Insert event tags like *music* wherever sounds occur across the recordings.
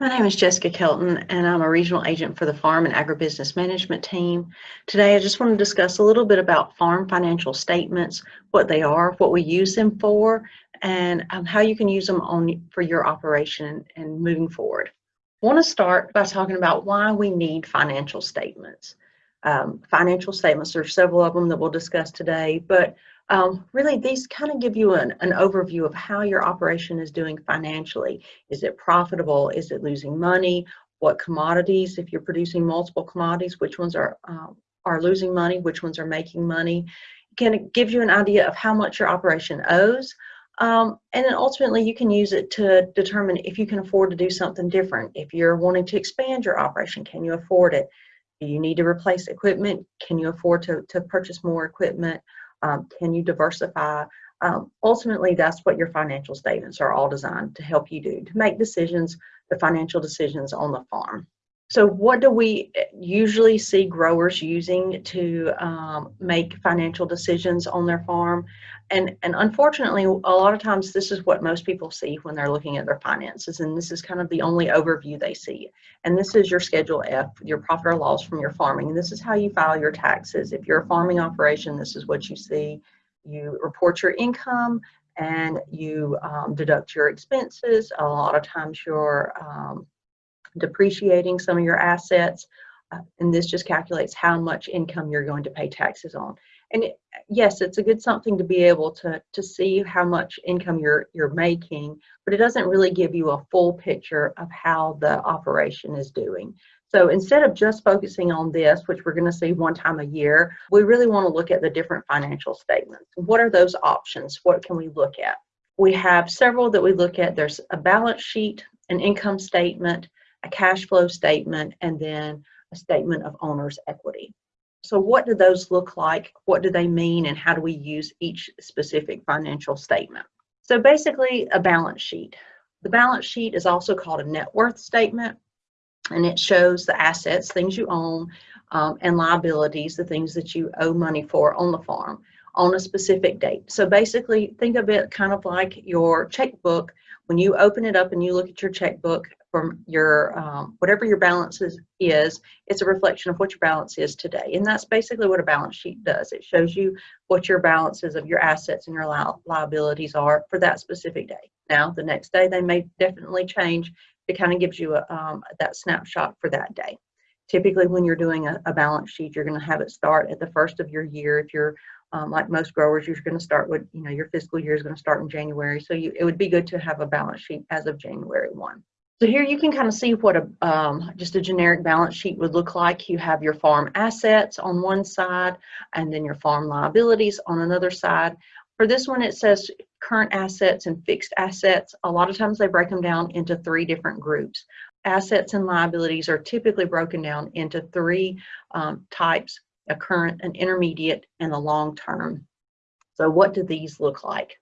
My name is Jessica Kelton, and I'm a regional agent for the Farm and Agribusiness Management Team. Today, I just want to discuss a little bit about farm financial statements, what they are, what we use them for, and um, how you can use them on for your operation and moving forward. I want to start by talking about why we need financial statements. Um, financial statements, there are several of them that we'll discuss today, but um, really these kind of give you an, an overview of how your operation is doing financially. Is it profitable? Is it losing money? What commodities, if you're producing multiple commodities, which ones are, uh, are losing money, which ones are making money? Can it give you an idea of how much your operation owes? Um, and then ultimately you can use it to determine if you can afford to do something different. If you're wanting to expand your operation, can you afford it? Do you need to replace equipment? Can you afford to, to purchase more equipment? Um, can you diversify? Um, ultimately, that's what your financial statements are all designed to help you do, to make decisions, the financial decisions on the farm. So what do we usually see growers using to um, make financial decisions on their farm? And, and unfortunately, a lot of times this is what most people see when they're looking at their finances. And this is kind of the only overview they see. And this is your Schedule F, your profit or loss from your farming. This is how you file your taxes. If you're a farming operation, this is what you see. You report your income and you um, deduct your expenses. A lot of times you're um, depreciating some of your assets. Uh, and this just calculates how much income you're going to pay taxes on. And it, yes, it's a good something to be able to, to see how much income you're, you're making, but it doesn't really give you a full picture of how the operation is doing. So instead of just focusing on this, which we're going to see one time a year, we really want to look at the different financial statements. What are those options? What can we look at? We have several that we look at. There's a balance sheet, an income statement, a cash flow statement, and then a statement of owner's equity. So what do those look like? What do they mean? And how do we use each specific financial statement? So basically a balance sheet. The balance sheet is also called a net worth statement and it shows the assets, things you own, um, and liabilities, the things that you owe money for on the farm on a specific date. So basically think of it kind of like your checkbook. When you open it up and you look at your checkbook, from your um, whatever your balance is, is, it's a reflection of what your balance is today. And that's basically what a balance sheet does. It shows you what your balances of your assets and your li liabilities are for that specific day. Now, the next day they may definitely change. It kind of gives you a, um, that snapshot for that day. Typically, when you're doing a, a balance sheet, you're going to have it start at the first of your year. If you're um, like most growers, you're going to start with, you know, your fiscal year is going to start in January. So you, it would be good to have a balance sheet as of January 1. So here you can kind of see what a um, just a generic balance sheet would look like. You have your farm assets on one side and then your farm liabilities on another side. For this one, it says current assets and fixed assets. A lot of times they break them down into three different groups. Assets and liabilities are typically broken down into three um, types, a current, an intermediate, and a long term. So what do these look like?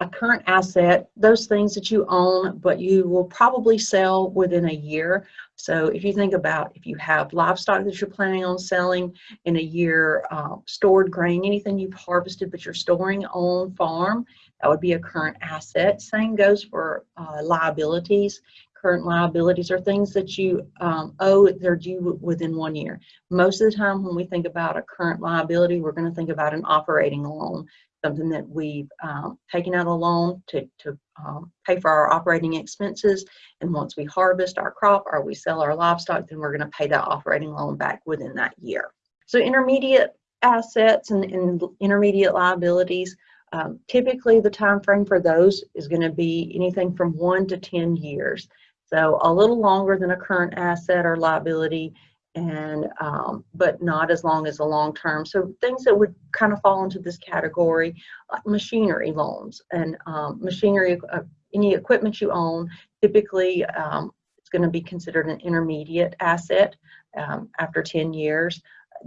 A current asset, those things that you own, but you will probably sell within a year. So if you think about if you have livestock that you're planning on selling in a year, uh, stored grain, anything you've harvested but you're storing on farm, that would be a current asset. Same goes for uh, liabilities. Current liabilities are things that you um, owe, they're due within one year. Most of the time when we think about a current liability, we're gonna think about an operating loan something that we've um, taken out a loan to, to um, pay for our operating expenses. And once we harvest our crop or we sell our livestock, then we're going to pay that operating loan back within that year. So intermediate assets and, and intermediate liabilities, um, typically the time frame for those is going to be anything from one to 10 years. So a little longer than a current asset or liability and um, but not as long as the long term. So things that would kind of fall into this category, like machinery loans and um, machinery, uh, any equipment you own, typically um, it's going to be considered an intermediate asset um, after 10 years,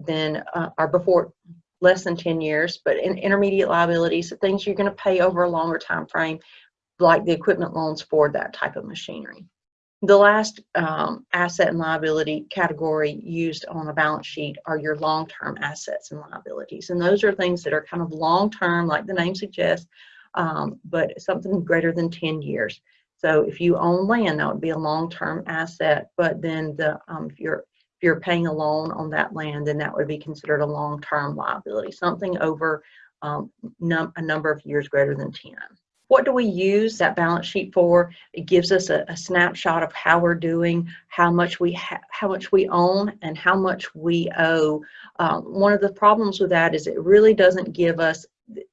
then uh, or before less than 10 years, but in intermediate liabilities, the things you're going to pay over a longer time frame, like the equipment loans for that type of machinery. The last um, asset and liability category used on a balance sheet are your long-term assets and liabilities. And those are things that are kind of long-term, like the name suggests, um, but something greater than 10 years. So if you own land, that would be a long-term asset, but then the, um, if you're, if you're paying a loan on that land, then that would be considered a long-term liability, something over um, num a number of years greater than 10. What do we use that balance sheet for? It gives us a, a snapshot of how we're doing, how much we how much we own, and how much we owe. Um, one of the problems with that is it really doesn't give us,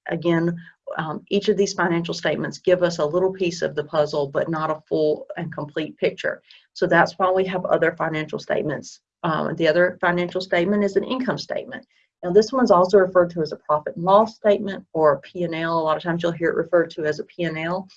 again, um, each of these financial statements give us a little piece of the puzzle, but not a full and complete picture. So that's why we have other financial statements. Um, the other financial statement is an income statement. Now this one's also referred to as a profit and loss statement or P&L. A lot of times you'll hear it referred to as a P&L.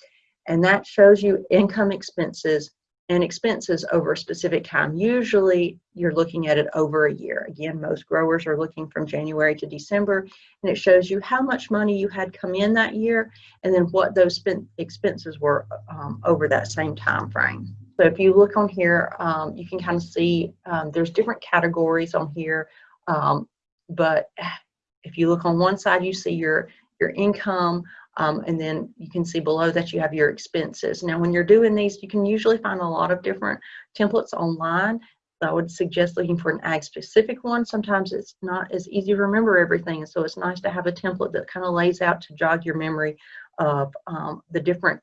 And that shows you income expenses and expenses over a specific time. Usually you're looking at it over a year. Again, most growers are looking from January to December and it shows you how much money you had come in that year and then what those spent expenses were um, over that same time frame. So if you look on here, um, you can kind of see um, there's different categories on here. Um, but *sighs* if you look on one side, you see your, your income, um, and then you can see below that you have your expenses. Now, when you're doing these, you can usually find a lot of different templates online. So I would suggest looking for an ag specific one. Sometimes it's not as easy to remember everything. So it's nice to have a template that kind of lays out to jog your memory of um, the different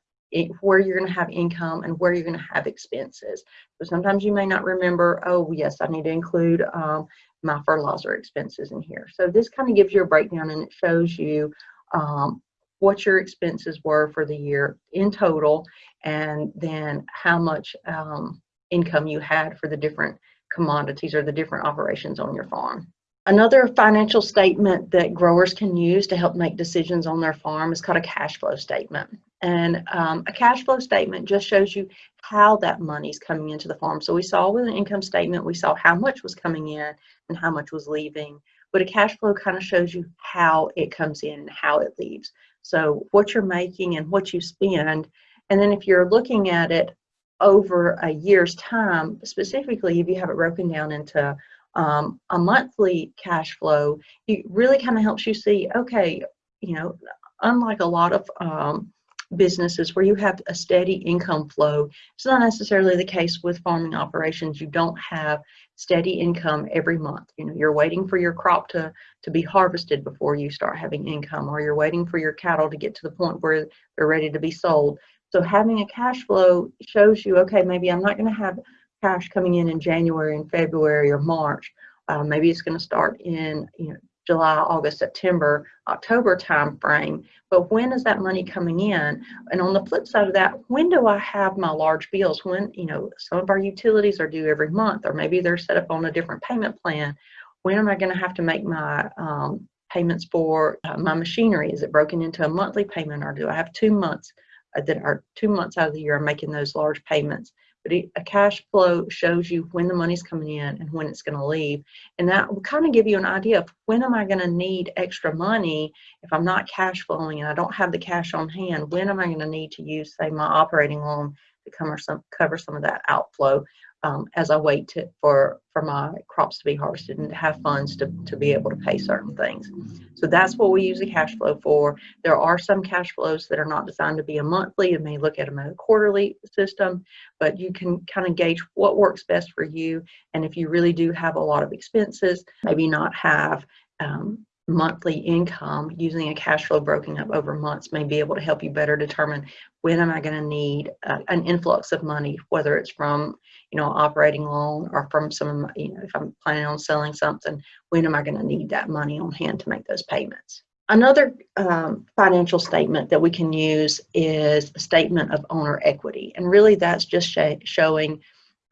where you're going to have income and where you're going to have expenses. So sometimes you may not remember, oh, yes, I need to include um, my fertilizer expenses in here. So this kind of gives you a breakdown and it shows you um, what your expenses were for the year in total and then how much um, income you had for the different commodities or the different operations on your farm. Another financial statement that growers can use to help make decisions on their farm is called a cash flow statement. And um, a cash flow statement just shows you how that money is coming into the farm. So we saw with an income statement, we saw how much was coming in and how much was leaving. But a cash flow kind of shows you how it comes in and how it leaves. So what you're making and what you spend. And then if you're looking at it over a year's time, specifically if you have it broken down into um, a monthly cash flow, it really kind of helps you see, okay, you know, unlike a lot of um, businesses where you have a steady income flow, it's not necessarily the case with farming operations. You don't have steady income every month. You know, you're waiting for your crop to, to be harvested before you start having income, or you're waiting for your cattle to get to the point where they're ready to be sold. So having a cash flow shows you, okay, maybe I'm not going to have cash coming in in January and February or March. Uh, maybe it's going to start in you know July, August, September, October time frame. But when is that money coming in? And on the flip side of that, when do I have my large bills? When you know some of our utilities are due every month, or maybe they're set up on a different payment plan. When am I going to have to make my um, payments for uh, my machinery? Is it broken into a monthly payment, or do I have two months uh, that are two months out of the year I'm making those large payments? But a cash flow shows you when the money's coming in and when it's going to leave. And that will kind of give you an idea of when am i going to need extra money if i'm not cash flowing and i don't have the cash on hand? When am i going to need to use say my operating loan to cover some cover some of that outflow um, as I wait to, for, for my crops to be harvested and have funds to, to be able to pay certain things. So that's what we use the cash flow for. There are some cash flows that are not designed to be a monthly. You may look at them in a quarterly system, but you can kind of gauge what works best for you. And if you really do have a lot of expenses, maybe not have um, monthly income using a cash flow broken up over months may be able to help you better determine when am I going to need uh, an influx of money, whether it's from, you know, operating loan or from some, you know, if I'm planning on selling something, when am I going to need that money on hand to make those payments? Another um, financial statement that we can use is a statement of owner equity. And really that's just sh showing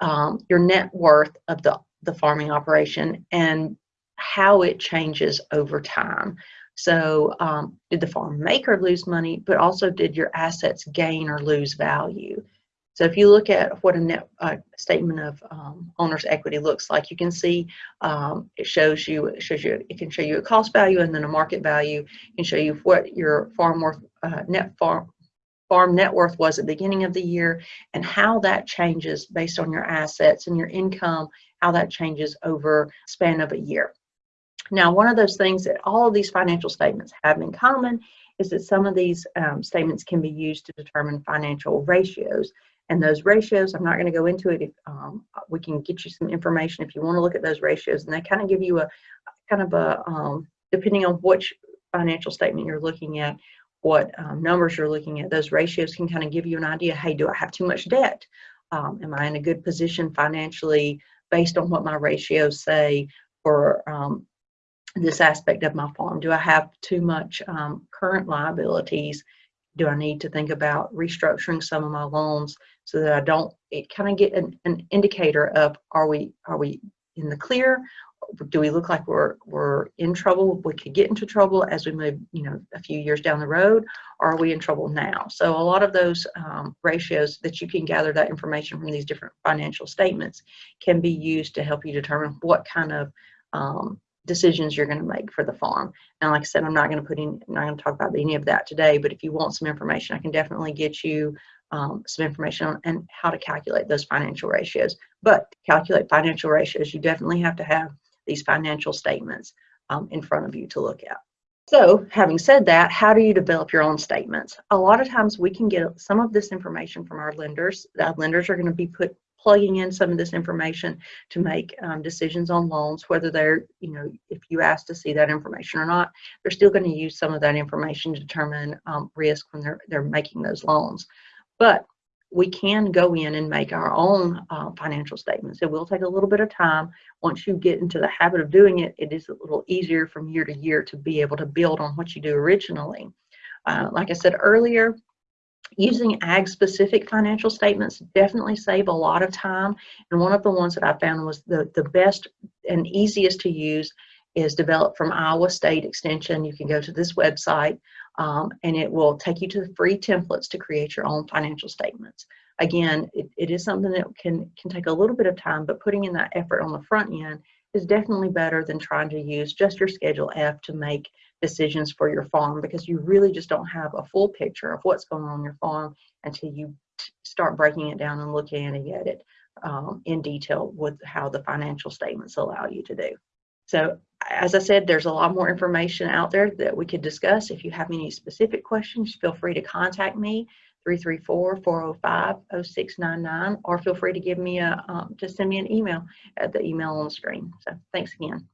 um, your net worth of the, the farming operation and how it changes over time. So um, did the farm make or lose money, but also did your assets gain or lose value? So if you look at what a net uh, statement of um, owner's equity looks like, you can see um, it shows you it shows you it can show you a cost value and then a market value. It can show you what your farm worth uh, net farm farm net worth was at the beginning of the year and how that changes based on your assets and your income, how that changes over span of a year. Now, one of those things that all of these financial statements have in common is that some of these um, statements can be used to determine financial ratios. And those ratios, I'm not going to go into it. If, um, we can get you some information if you want to look at those ratios, and they kind of give you a kind of a um, depending on which financial statement you're looking at, what um, numbers you're looking at, those ratios can kind of give you an idea. Hey, do I have too much debt? Um, am I in a good position financially based on what my ratios say for um, this aspect of my farm? Do I have too much um, current liabilities? Do I need to think about restructuring some of my loans so that I don't? Kind of get an, an indicator of are we are we in the clear do we look like we're we're in trouble we could get into trouble as we move you know a few years down the road are we in trouble now so a lot of those um, ratios that you can gather that information from these different financial statements can be used to help you determine what kind of um, decisions you're going to make for the farm and like i said i'm not going to put in i'm not going to talk about any of that today but if you want some information i can definitely get you um, some information on and how to calculate those financial ratios but to calculate financial ratios you definitely have to have these financial statements um, in front of you to look at. So having said that, how do you develop your own statements? A lot of times we can get some of this information from our lenders. Our lenders are going to be put plugging in some of this information to make um, decisions on loans, whether they're, you know, if you ask to see that information or not, they're still going to use some of that information to determine um, risk when they're, they're making those loans. But we can go in and make our own uh, financial statements. It will take a little bit of time. Once you get into the habit of doing it, it is a little easier from year to year to be able to build on what you do originally. Uh, like I said earlier, using ag specific financial statements definitely save a lot of time. And one of the ones that I found was the, the best and easiest to use is developed from Iowa State Extension. You can go to this website um, and it will take you to the free templates to create your own financial statements. Again, it, it is something that can, can take a little bit of time, but putting in that effort on the front end is definitely better than trying to use just your Schedule F to make decisions for your farm because you really just don't have a full picture of what's going on your farm until you start breaking it down and looking at it um, in detail with how the financial statements allow you to do. So as I said, there's a lot more information out there that we could discuss. If you have any specific questions, feel free to contact me, 334-405-0699, or feel free to give me a, um, just send me an email at the email on the screen. So thanks again.